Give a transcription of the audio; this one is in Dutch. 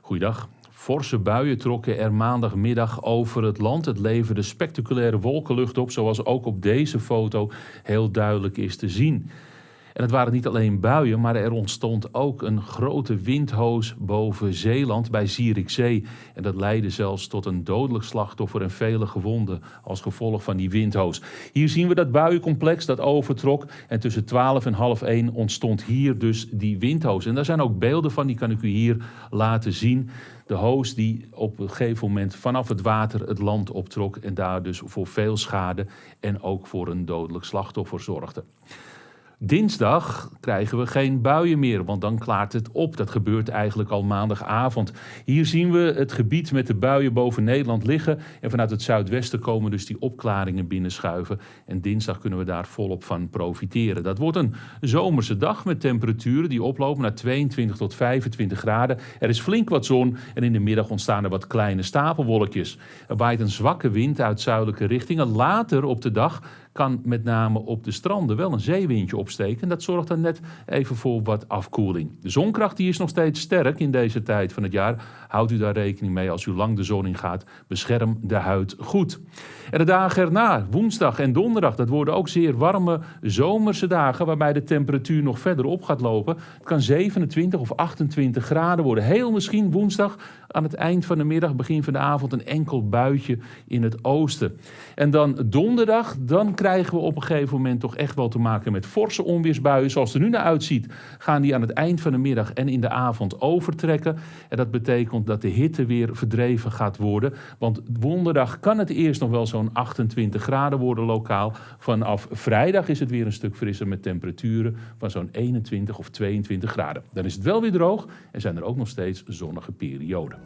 Goeiedag. Forse buien trokken er maandagmiddag over het land. Het leverde spectaculaire wolkenlucht op, zoals ook op deze foto heel duidelijk is te zien. En het waren niet alleen buien, maar er ontstond ook een grote windhoos boven Zeeland bij Zierikzee. En dat leidde zelfs tot een dodelijk slachtoffer en vele gewonden als gevolg van die windhoos. Hier zien we dat buiencomplex dat overtrok. En tussen 12 en half 1 ontstond hier dus die windhoos. En daar zijn ook beelden van, die kan ik u hier laten zien. De hoos die op een gegeven moment vanaf het water het land optrok en daar dus voor veel schade en ook voor een dodelijk slachtoffer zorgde. Dinsdag krijgen we geen buien meer, want dan klaart het op. Dat gebeurt eigenlijk al maandagavond. Hier zien we het gebied met de buien boven Nederland liggen. En vanuit het zuidwesten komen dus die opklaringen binnenschuiven. En dinsdag kunnen we daar volop van profiteren. Dat wordt een zomerse dag met temperaturen die oplopen naar 22 tot 25 graden. Er is flink wat zon en in de middag ontstaan er wat kleine stapelwolkjes. Er waait een zwakke wind uit zuidelijke richtingen. Later op de dag kan met name op de stranden wel een zeewindje opsteken. Dat zorgt dan net even voor wat afkoeling. De zonkracht die is nog steeds sterk in deze tijd van het jaar. Houdt u daar rekening mee als u lang de zon in gaat. Bescherm de huid goed. En de dagen erna, woensdag en donderdag, dat worden ook zeer warme zomerse dagen waarbij de temperatuur nog verder op gaat lopen. Het kan 27 of 28 graden worden. Heel misschien woensdag aan het eind van de middag, begin van de avond, een enkel buitje in het oosten. En dan donderdag, dan krijgen we op een gegeven moment toch echt wel te maken met forse onweersbuien. Zoals het er nu naar uitziet, gaan die aan het eind van de middag en in de avond overtrekken. En dat betekent dat de hitte weer verdreven gaat worden. Want donderdag kan het eerst nog wel zo'n 28 graden worden lokaal. Vanaf vrijdag is het weer een stuk frisser met temperaturen van zo'n 21 of 22 graden. Dan is het wel weer droog en zijn er ook nog steeds zonnige perioden.